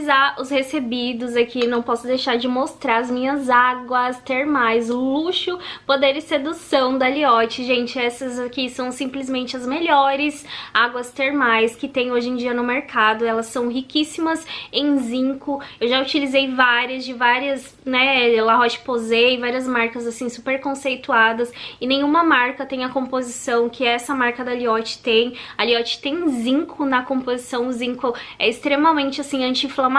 finalizar os recebidos aqui, não posso deixar de mostrar as minhas águas termais, luxo, poder e sedução da Liotte. Gente, essas aqui são simplesmente as melhores águas termais que tem hoje em dia no mercado. Elas são riquíssimas em zinco. Eu já utilizei várias, de várias, né, La Roche-Posay, várias marcas assim super conceituadas e nenhuma marca tem a composição que essa marca da Liotte tem. A Liotte tem zinco na composição, o zinco é extremamente assim anti-inflamatório,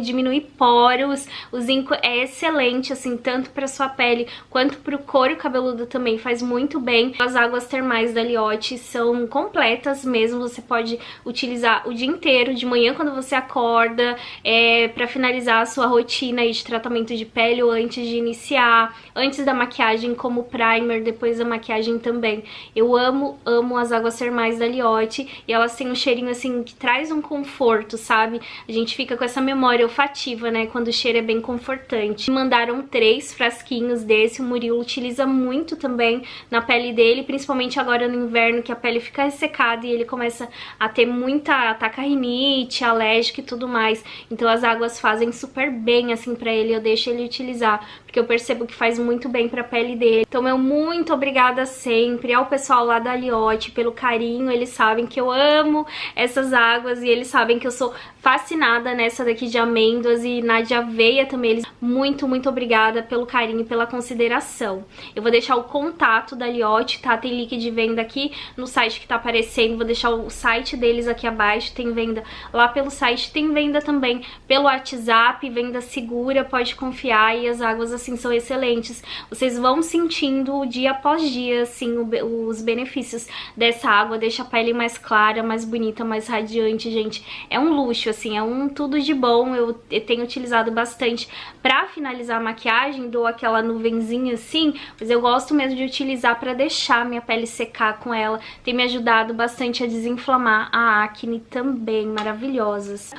diminui poros, o zinco é excelente assim tanto para sua pele quanto para o couro cabeludo também faz muito bem. As águas termais da Liotte são completas mesmo, você pode utilizar o dia inteiro, de manhã quando você acorda, é, para finalizar a sua rotina de tratamento de pele ou antes de iniciar, antes da maquiagem como primer, depois da maquiagem também. Eu amo, amo as águas termais da Liotte e elas têm um cheirinho assim que traz um conforto, sabe? A gente fica com essa memória olfativa, né, quando o cheiro é bem confortante. Mandaram três frasquinhos desse, o Murilo utiliza muito também na pele dele, principalmente agora no inverno que a pele fica ressecada e ele começa a ter muita ataca rinite, alérgica e tudo mais. Então as águas fazem super bem assim pra ele, eu deixo ele utilizar, porque eu percebo que faz muito bem pra pele dele. Então meu muito obrigada sempre ao pessoal lá da Liotte pelo carinho, eles sabem que eu amo essas águas e eles sabem que eu sou fascinada nessa daqui de amêndoas e na de aveia também. Eles muito, muito obrigada pelo carinho e pela consideração. Eu vou deixar o contato da Liotte, tá? Tem link de venda aqui no site que tá aparecendo, vou deixar o site deles aqui abaixo, tem venda lá pelo site, tem venda também pelo WhatsApp, venda segura, pode confiar e as águas assim são excelentes. Vocês vão sentindo dia após dia, assim, os benefícios dessa água, deixa a pele mais clara, mais bonita, mais radiante, gente. É um luxo, assim, é um tudo de bom, eu, tenho utilizado bastante pra finalizar a maquiagem, dou aquela nuvenzinha assim, mas eu gosto mesmo de utilizar pra deixar minha pele secar com ela, tem me ajudado bastante a desinflamar a acne também, maravilhosas.